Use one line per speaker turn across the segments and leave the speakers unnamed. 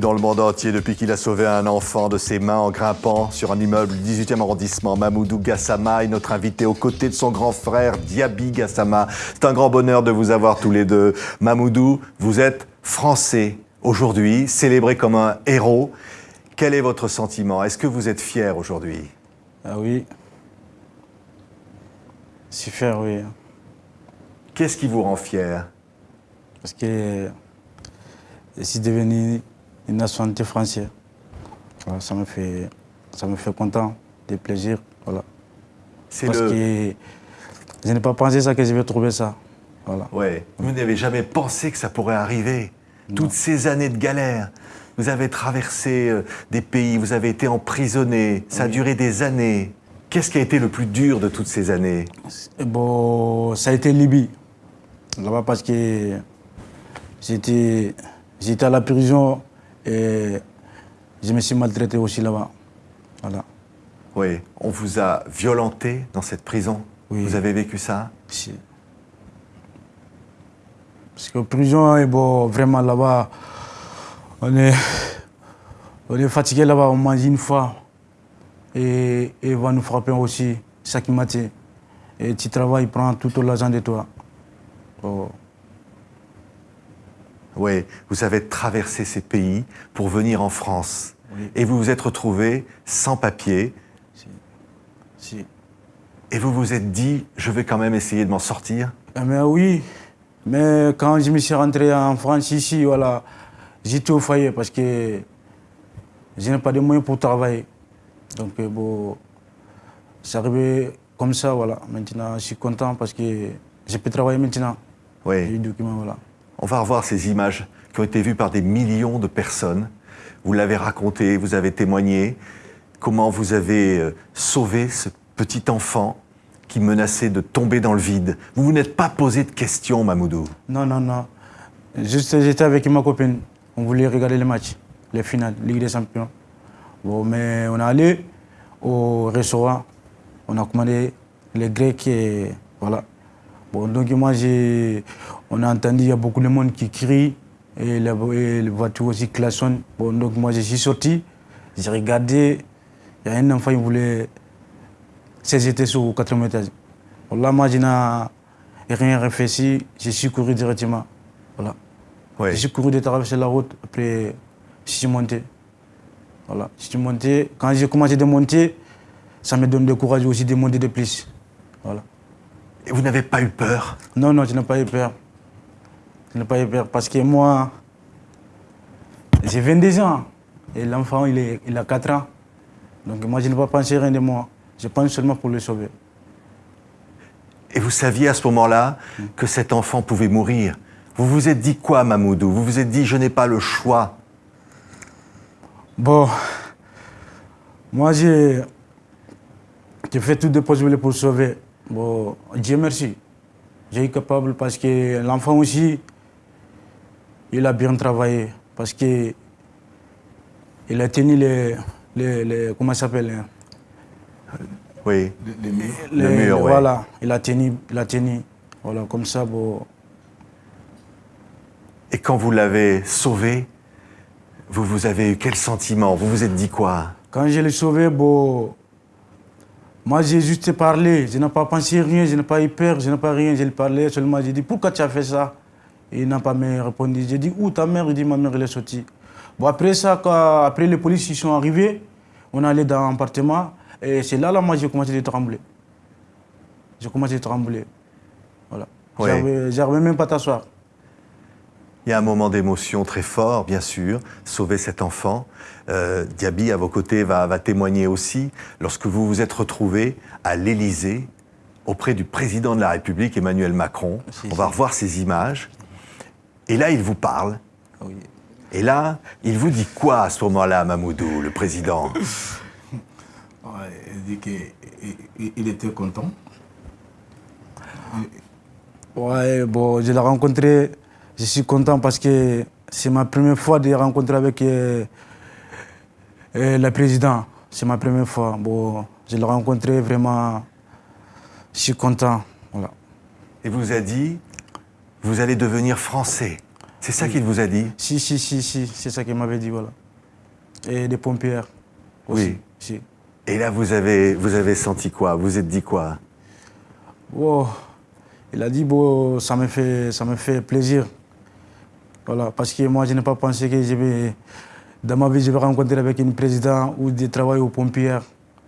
Dans le monde entier, depuis qu'il a sauvé un enfant de ses mains en grimpant sur un immeuble du 18e arrondissement, Mamoudou Gassama est notre invité aux côtés de son grand frère Diaby Gassama. C'est un grand bonheur de vous avoir tous les deux. Mamoudou, vous êtes français aujourd'hui, célébré comme un héros. Quel est votre sentiment? Est-ce que vous êtes fier aujourd'hui?
Ah oui. Je suis fier, oui.
Qu'est-ce qui vous rend fier?
Parce que je suis devenu une nationalité française. Voilà, ça me fait, ça me fait content, des plaisirs, voilà. Parce
le...
que je n'ai pas pensé ça que je vais trouver ça. Voilà.
Ouais. Vous n'avez jamais pensé que ça pourrait arriver. Toutes ces années de galère. Vous avez traversé euh, des pays, vous avez été emprisonné, ça a duré des années. Qu'est-ce qui a été le plus dur de toutes ces années?
Bon, ça a été Libye. Là-bas parce que j'étais à la prison et je me suis maltraité aussi là-bas. Voilà.
Oui, on vous a violenté dans cette prison
Oui.
Vous avez vécu ça?
Si. Parce que prison, et bon, vraiment là-bas, on est, on est fatigué là-bas, on mange une fois. Et, et ils vont nous frapper aussi, chaque matin. Et tu travailles, prends tout l'argent de toi. Oh.
Oui, vous avez traversé ces pays pour venir en France.
Oui.
Et vous vous êtes retrouvé sans papier.
Si. Si.
Et vous vous êtes dit, je vais quand même essayer de m'en sortir
Ah, Mais oui, mais quand je me suis rentré en France ici, voilà, j'étais au foyer parce que je n'ai pas de moyens pour travailler. Donc euh, bon, c'est arrivé comme ça, voilà. Maintenant, je suis content parce que je peux travailler maintenant.
Oui.
voilà.
On va revoir ces images qui ont été vues par des millions de personnes. Vous l'avez raconté, vous avez témoigné comment vous avez euh, sauvé ce petit enfant qui menaçait de tomber dans le vide. Vous vous n'êtes pas posé de questions, Mamoudou.
Non, non, non. Juste, j'étais avec ma copine. On voulait regarder les matchs, les finales, Ligue des Champions. Bon, mais on est allé au restaurant. On a commandé les Grecs et voilà. Bon, donc moi, j'ai, on a entendu, il y a beaucoup de monde qui crie et les voitures aussi klaxonnent. Bon, donc moi, je suis sorti, j'ai regardé, il y a un enfant qui voulait se jeter sur le quatrième étage. Bon, là, moi, je n'ai rien réfléchi, je suis couru directement. Voilà. Je suis couru de traverser la route, après, je suis monté. Voilà, je suis monté. Quand j'ai commencé de monter, ça me donne du courage aussi de monter de plus. Voilà.
Et vous n'avez pas eu peur?
Non, non, je n'ai pas eu peur. Je n'ai pas eu peur parce que moi, j'ai 22 ans et l'enfant, il, est- il a 4 ans. Donc moi, je n'ai pas pensé rien de moi. Je pense seulement pour le sauver.
Et vous saviez à ce moment-là que cet enfant pouvait mourir. Vous vous êtes dit quoi, Mamoudou? Vous vous êtes dit, je n'ai pas le choix.
Bon, moi j'ai j'ai fait tout de possible pour sauver. Bon, Dieu merci. J'ai été capable parce que l'enfant aussi, il a bien travaillé. Parce que il a tenu les, les, les- comment ça s'appelle hein?
Oui.
Les-
Le mur, ouais.
Voilà, il a tenu, il a tenu. Voilà, comme ça, bon.
Et quand vous l'avez sauvé, vous, vous avez eu quel sentiment? Vous vous êtes dit quoi?
Quand je l'ai sauvé, bon, moi j'ai juste parlé, je n'ai pas pensé rien, je n'ai pas eu peur, je n'ai pas rien, je lui parlais seulement, j'ai dit pourquoi tu as fait ça? Il n'a pas me répondu. J'ai dit où ta mère? Il dit ma mère elle est sortie. Bon après ça, quand, après les policiers sont arrivés, on est allé dans l'appartement et c'est là, là moi j'ai commencé à trembler. J'ai commencé à trembler. Voilà. J'arrivais- J'arrivais même pas à t'asseoir.
Il y a un moment d'émotion très fort, bien sûr, sauver cet enfant. Euh, Diaby, à vos côtés, va, va témoigner aussi lorsque vous vous êtes retrouvé à l'Élysée auprès du président de la République, Emmanuel Macron.
Si,
On va
si.
revoir ces images. Et là, il vous parle.
Oui.
Et là, il vous dit quoi à ce moment-là, Mamoudou, le président?
Il dit qu'il il était content.
Ouais, bon, je l'ai rencontré, je suis content parce que c'est ma première fois de rencontrer avec euh, euh, le président. C'est ma première fois. Bon, je l'ai rencontré vraiment, je suis content. Voilà.
Et vous a dit, vous allez devenir français. C'est ça qu'il vous a dit?
Si, si, si, si, c'est ça qu'il m'avait dit, voilà. Et des pompières aussi.
Oui.
Si.
Et là, vous avez, vous avez senti quoi? Vous vous êtes dit quoi?
Wow. Il a dit, bon, ça me fait, ça me fait plaisir. Voilà, parce que moi, je n'ai pas pensé que je vais, dans ma vie, je vais rencontrer avec une présidente ou des travailleurs aux pompières.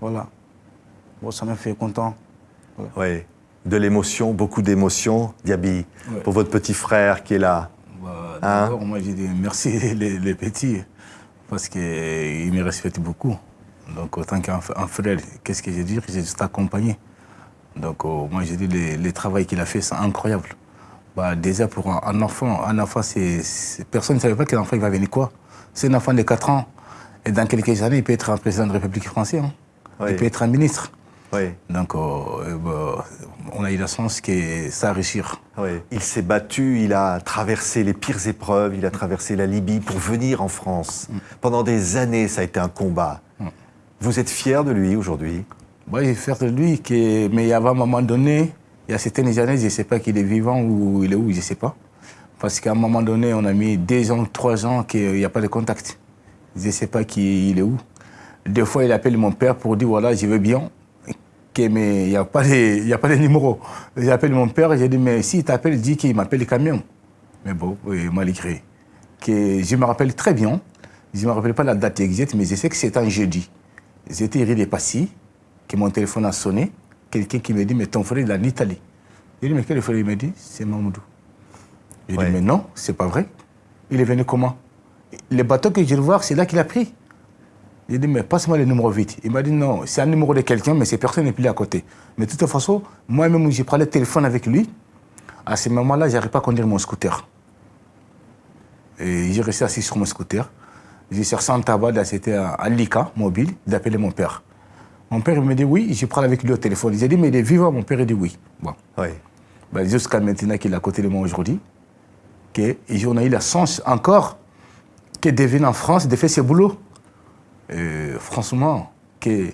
Voilà. Bon, ça me fait content.
Oui. De l'émotion, beaucoup d'émotion, Diaby,
Ouais.
pour votre petit frère qui est là.
Bah,
Hein?
D'abord, moi, j'ai dit merci les, les petits, parce qu'ils me respectent beaucoup. Donc, autant qu'un frère, qu'est-ce que j'ai dit J'ai juste accompagné. Donc, euh, moi, j'ai dit le, le travail qu'il a fait, c'est incroyable. Bah, déjà, pour un, un enfant, un enfant, c'est, personne ne savait pas qu'un enfant il va venir quoi? C'est un enfant de 4 ans. Et dans quelques années, il peut être un président de la République française. hein.
Oui.
Il peut être un ministre.
Oui.
Donc, euh, bah, on a eu la chance que ça réussir.
Oui. Il s'est battu, il a traversé les pires épreuves, il a traversé la Libye pour venir en France. Pendant des années, ça a été un combat. Vous êtes fier de lui aujourd'hui?
Moi, j'ai fait de lui, mais il y avait un moment donné, il y a certaines années, je ne sais pas qu'il est vivant ou il est où, je ne sais pas. Parce qu'à un moment donné, on a mis deux ans, trois ans qu'il n'y a pas de contact. Je ne sais pas qui il est où. Des fois, il appelle mon père pour dire voilà, je vais bien, mais il n'y a, pas de- a pas de numéro. J'appelle mon père j'ai dit mais s'il t'appelle, dis qu'il m'appelle quand même. Mais bon, malgré. Que je me rappelle très bien, je ne me rappelle pas la date exacte, mais je sais que c'était un jeudi. J'étais Passy, que mon téléphone a sonné. Quelqu'un qui me dit, mais ton frère, il est en Italie. J'ai dit, mais quel frère Il me dit, c'est Mamoudou. J'ai
Ouais.
dit, mais non, c'est pas vrai. Il est venu comment? Le bateau que je vais voir, c'est là qu'il a pris. J'ai dit, mais passe-moi le numéro vite. Il m'a dit, non, c'est un numéro de quelqu'un, mais cette personne n'est plus là à côté. Mais de toute façon, moi-même, j'ai parlé téléphone avec lui. À ce moment-là, je n'arrivais pas à conduire mon scooter. Et j'ai resté assis sur mon scooter. J'ai cherché un tabac, c'était un Lika mobile, d'appeler mon père. Mon père, me dit oui, je parle avec lui au téléphone. J'ai dit, mais il est vivant, mon père, il dit oui. Bon.
Oui.
Ben, Jusqu'à maintenant qu'il est à côté de moi aujourd'hui, que, et on a eu la chance encore que de venir en France, de faire ce boulot. Euh, franchement, que,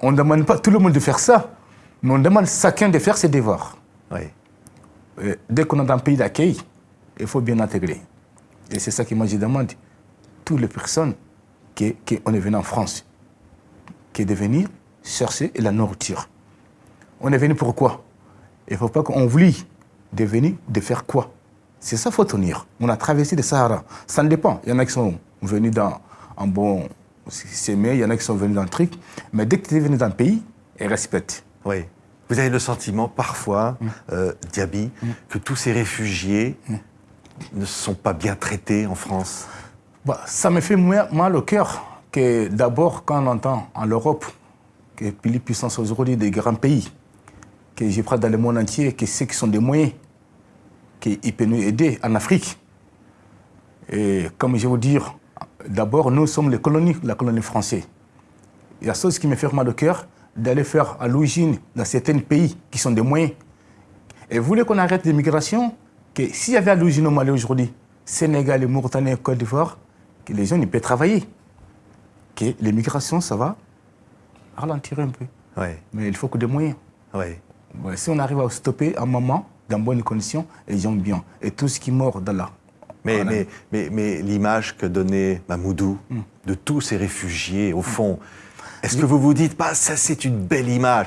on ne demande pas tout le monde de faire ça, mais on demande chacun de faire ses devoirs.
Oui.
Euh, dès qu'on est dans un pays d'accueil, il faut bien intégrer. Et c'est ça que moi je demande. Toutes les personnes qui, qui on est venu en France, qui est de venir chercher la nourriture. On est venu pourquoi Il ne faut pas qu'on oublie de venir de faire quoi? C'est ça qu'il faut tenir. On a traversé le Sahara. Ça ne dépend. Il y en a qui sont venus dans un bon semé, il y en a qui sont venus dans le truc. Mais dès que tu es venu dans un pays, ils respectent.
Oui. Vous avez le sentiment parfois,
Mm.
euh, Diaby, que tous ces réfugiés ne sont pas bien traités en France?
Bah, ça me fait moins- mal au cœur que d'abord quand on entend en Europe que les puissances aujourd'hui des grands pays, que je prends dans le monde entier, que ceux qui sont des moyens, qu'ils peuvent nous aider en Afrique. Et comme je veux dire, d'abord nous sommes les colonies, la colonie française. Il y a chose qui me fait mal au cœur d'aller faire à l'origine dans certains pays qui sont des moyens. Et vous voulez qu'on arrête l'immigration Que s'il y avait à l'origine au Mali aujourd'hui, Sénégal, Mauritanie, Côte d'Ivoire, que les gens ils peuvent travailler. Que l'immigration, ça va? Ralentir un peu.
Oui.
Mais il faut que des moyens.
Oui.
Si on arrive à stopper un moment, dans bonnes conditions, les gens bien. Et tout ce qui mord dans là.
Mais, mais, mais, mais l'image que donnait Mamoudou
Hmm.
de tous ces réfugiés, au fond, est-ce que vous vous dites pas, ça c'est une belle image?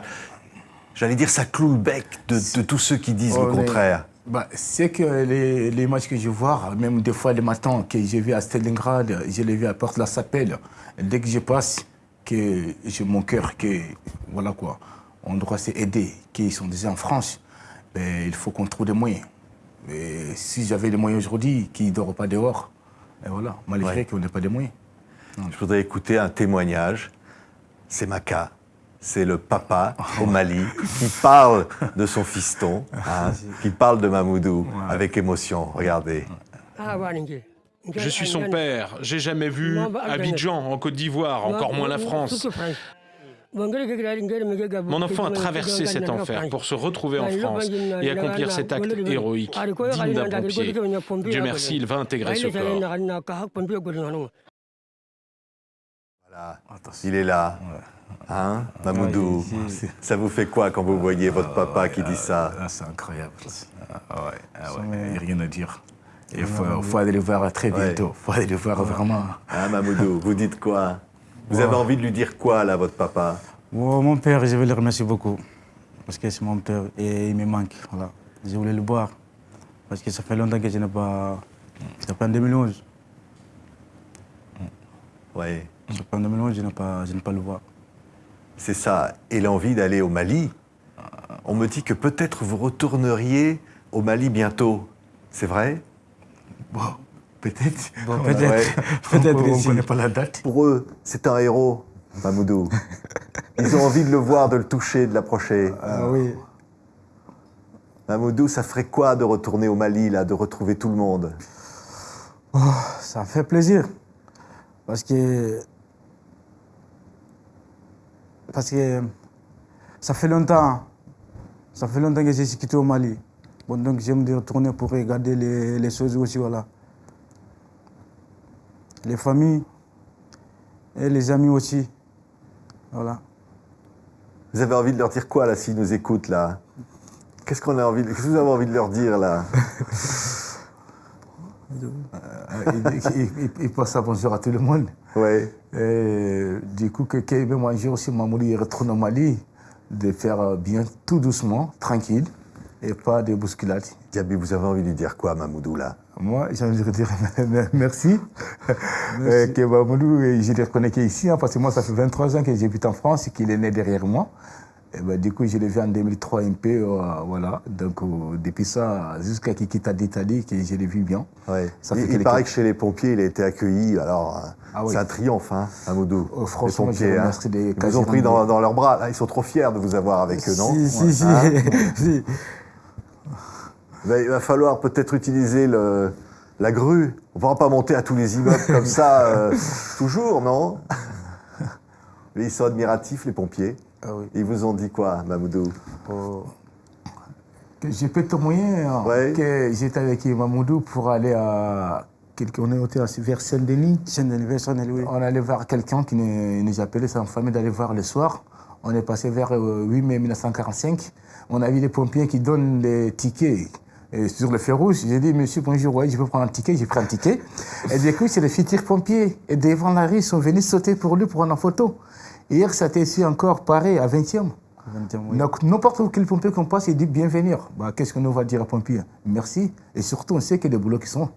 J'allais dire, ça cloue le bec de, de tous ceux qui disent le
est-
contraire.
Bah, c'est que les, les matchs que je vois, même des fois le matin, que j'ai vu à Stalingrad, je l'ai vu à Porte la Sapelle, dès que je passe, que j'ai mon cœur, que voilà quoi, on doit s'aider, qu'ils sont déjà en France, ben, il faut qu'on trouve des moyens. Mais si j'avais les moyens aujourd'hui, qu'ils ne dorment pas dehors, et voilà, malgré
Ouais.
qu'on n'ait pas de moyens.
Je voudrais écouter un témoignage. C'est Maka, c'est le papa au Mali qui parle de son fiston, hein, qui parle de Mamoudou avec émotion. Regardez.
Je suis son père. J'ai jamais vu Abidjan en Côte d'Ivoire, encore moins la France. Mon enfant a traversé cet enfer pour se retrouver en France et accomplir cet acte héroïque, digne d'un pompier. Dieu merci, il va intégrer ce corps.
Voilà, il est là. Hein, Mamoudou,
Ouais,
ça vous fait quoi quand vous voyez votre papa qui dit ça?
Ah, c'est incroyable. Ah, ouais, ah, ouais, il n'y a rien à dire. Il faut, aller le voir très bientôt. Il faut aller le voir vraiment.
Ah, Mamoudou, vous dites quoi? Vous avez envie de lui dire quoi, là, votre papa?
Mon père, je veux le remercier beaucoup. Parce que c'est mon père et il me manque. Voilà. Je voulais le voir. Parce que ça fait longtemps que je n'ai pas. C'était pas en 2011.
Oui.
En 2011, je n'ai pas, pas le voir.
C'est ça. Et l'envie d'aller au Mali? On me dit que peut-être vous retourneriez au Mali bientôt. C'est vrai?
Bon, peut-être.
peut-être. peut-être
on ne connaît pas la date.
Pour eux, c'est un héros, Mamoudou. Ils ont envie de le voir, de le toucher, de l'approcher.
Ah oui.
Mamoudou, ça ferait quoi de retourner au Mali, là, de retrouver tout le monde?
Oh, Ça fait plaisir. Parce que. Parce que. Ça fait longtemps. Ça fait longtemps que j'ai quitté au Mali. Bon, donc j'aime retourner pour regarder les, choses aussi, voilà. Les familles et les amis aussi. Voilà.
Vous avez envie de leur dire quoi, là, s'ils nous écoutent, là? Qu'est-ce qu'on a envie Qu'est-ce que vous avez envie de leur dire, là?
Il, passe à bonjour à tout le monde.
Oui.
du coup, que veut manger aussi, Mamouli retourne au Mali, de faire bien tout doucement, tranquille et pas de bousculade.
Diaby, vous avez envie de dire quoi, Mamoudou, là?
Moi, j'ai envie de dire merci. merci. que Mamoudou, je le reconnais ici, hein, parce que moi, ça fait 23 ans que j'habite en France et qu'il est né derrière moi. Et ben, du coup, je l'ai vu en 2003 un peu, euh, voilà. Donc, euh, depuis ça, jusqu'à qu'il quitte l'Italie, que je l'ai vu bien.
Ouais. Ça il, il paraît que chez les pompiers, il a été accueilli. Alors, ah c'est un triomphe, hein, Amoudou.
Oh, franchement, les pompiers, hein.
ils vous ont pris dans, dans, leurs bras. Là, ils sont trop fiers de vous avoir avec eux, non?
Si, si, si. Hein
il va falloir peut-être utiliser le, la grue. On ne pourra pas monter à tous les immeubles comme ça, euh, toujours, non? Mais ils sont admiratifs, les pompiers.
Ah oui.
Ils vous ont dit quoi, Mamoudou?
Oh. Que j'ai pu témoigner hein, que j'étais avec Mamoudou pour aller à. On est vers Saint-Denis.
Saint-Denis, vers Saint-Denis, oui.
On allait voir quelqu'un qui nous, appelait, sa famille d'aller voir le soir. On est passé vers 8 euh, mai 1945. On a vu les pompiers qui donnent les tickets et sur le feu rouge, j'ai dit, monsieur, bonjour, ouais, je peux prendre un ticket, j'ai pris un ticket. Et du coup, c'est les futurs pompiers. Et devant la rue, ils sont venus sauter pour lui pour prendre une photo. Hier, ça était ici encore pareil, à 20e. Donc, n'importe quel pompier qu'on passe, il dit bienvenue. Bah, Qu'est-ce qu'on va dire aux pompiers Merci. Et surtout, on sait que les boulots qui sont,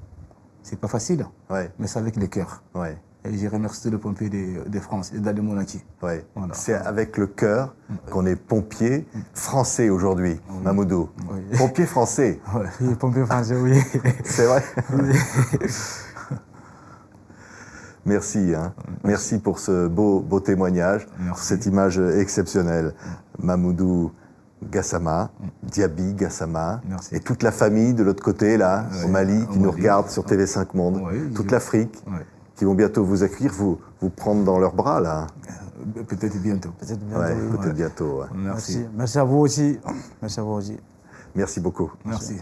c'est pas facile.
Ouais.
Mais c'est avec le cœur.
Ouais.
Et j'ai remercié le pompier de, France et entier.
Ouais. C'est avec le cœur qu'on est pompier français aujourd'hui, Mamoudou. Pompier français.
Oui, pompier français, oui.
C'est vrai. Merci, hein. Merci pour ce beau, beau témoignage, pour cette image exceptionnelle. Mamoudou Gassama, Diaby Gassama, et toute la famille de l'autre côté, là, au Mali, qui nous regarde sur TV5 Monde, toute l'Afrique qui vont bientôt vous accueillir, vous, vous prendre dans leurs bras, là
Peut-être bientôt.
Peut-être bientôt.
peut-être bientôt.
Merci. Merci. à vous aussi. Merci à vous aussi.
Merci beaucoup.
Merci.